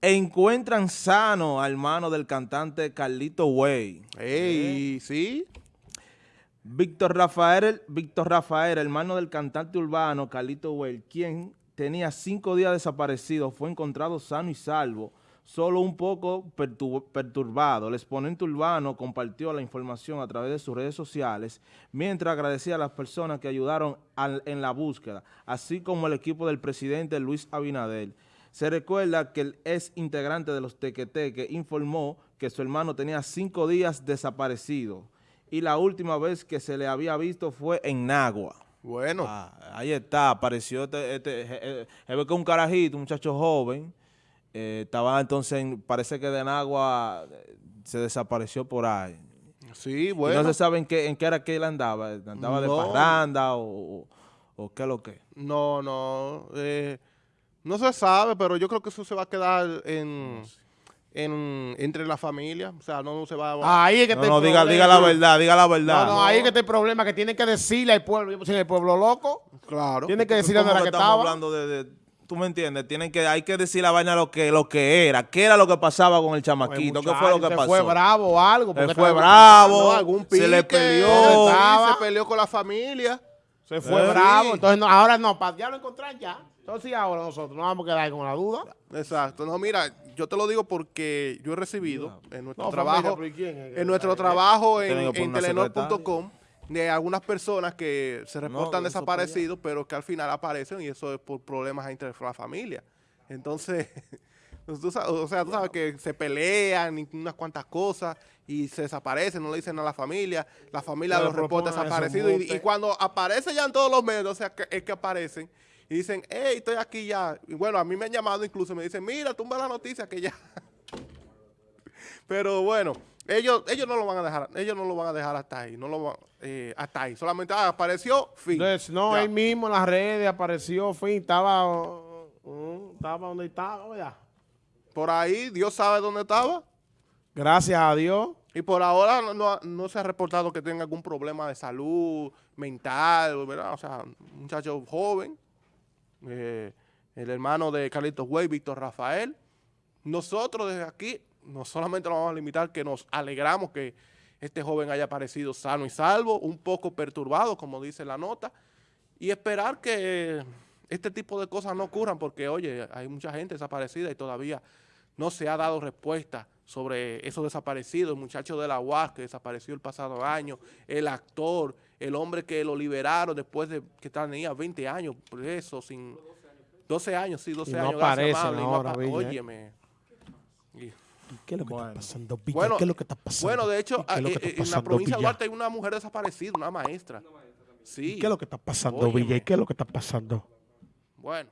Encuentran sano al hermano del cantante Carlito Way. Ey, ¿sí? Víctor Rafael, Víctor Rafael, hermano del cantante urbano Carlito Way, quien tenía cinco días desaparecido, fue encontrado sano y salvo, solo un poco perturbado. El exponente urbano compartió la información a través de sus redes sociales, mientras agradecía a las personas que ayudaron en la búsqueda, así como el equipo del presidente Luis Abinader. Se recuerda que el ex integrante de los Tequeteque informó que su hermano tenía cinco días desaparecido y la última vez que se le había visto fue en Nagua. Bueno. Ah, ahí está, apareció este, este eh, eh, ve que un carajito, un muchacho joven, eh, estaba entonces, parece que de Nagua se desapareció por ahí. Sí, bueno. no se sabe en qué, en qué era que él andaba, andaba de parranda o, o, qué es lo que. No, no, eh, no se sabe, pero yo creo que eso se va a quedar en, en entre la familia. O sea, no, se va a... Ahí es que no, no, diga, diga, la verdad, diga la verdad. No, no, ahí es que está el problema, que tiene que decirle al pueblo. Yo el pueblo loco. Claro. Tiene que decirle a la que, estamos estaba. hablando de, tú me entiendes, tienen que, hay que decir la vaina lo que, lo que era, qué era lo que pasaba con el chamaquito, qué fue lo que se pasó. fue bravo o algo. Se fue bravo, algún se le peleó. Se peleó con la familia. Se fue eh, bravo, entonces ahora no, para ya lo encontrar ya. Entonces ahora nosotros no vamos a quedar con la duda. Exacto. No, mira, yo te lo digo porque yo he recibido en nuestro trabajo, en nuestro trabajo en, en telenor.com de algunas personas que se reportan desaparecidos, pero que al final aparecen y eso es por problemas entre la familia. Entonces, o sea, tú sabes que se pelean unas cuantas cosas y se desaparecen, no le dicen a la familia, la familia los reporta desaparecidos y, cuando aparece ya en todos los medios, o sea, que, es que aparecen y dicen, hey, estoy aquí ya. Y bueno, a mí me han llamado incluso, me dicen, mira, tumba la noticia que ya. Pero bueno, ellos, ellos no lo van a dejar, ellos no lo van a dejar hasta ahí, no lo van, eh, hasta ahí. Solamente ah, apareció, fin. no, él mismo en las redes apareció, fin, estaba, uh, estaba donde estaba, ya. Por ahí, Dios sabe dónde estaba. Gracias a Dios. Y por ahora no, se ha reportado que tenga algún problema de salud mental, ¿verdad? O sea, un muchacho joven, eh, el hermano de Carlitos Way, Víctor Rafael. Nosotros desde aquí no solamente nos vamos a limitar que nos alegramos que este joven haya aparecido sano y salvo, un poco perturbado, como dice la nota, y esperar que este tipo de cosas no ocurran, porque, oye, hay mucha gente desaparecida y todavía no se ha dado respuesta sobre esos desaparecidos, el muchacho de la UAS que desapareció el pasado año, el actor, el hombre que lo liberaron después de que tenía 20 años preso, sin 12 años, sí, 12 años. ahora, óyeme. ¿Qué es lo que está pasando, Bueno, ¿Qué es lo que está pasando? Bueno, de hecho, eh, en la provincia de Duarte hay una mujer desaparecida, una maestra. Sí. ¿Qué es lo que está pasando, Villa? ¿Qué es lo que está pasando? Bueno.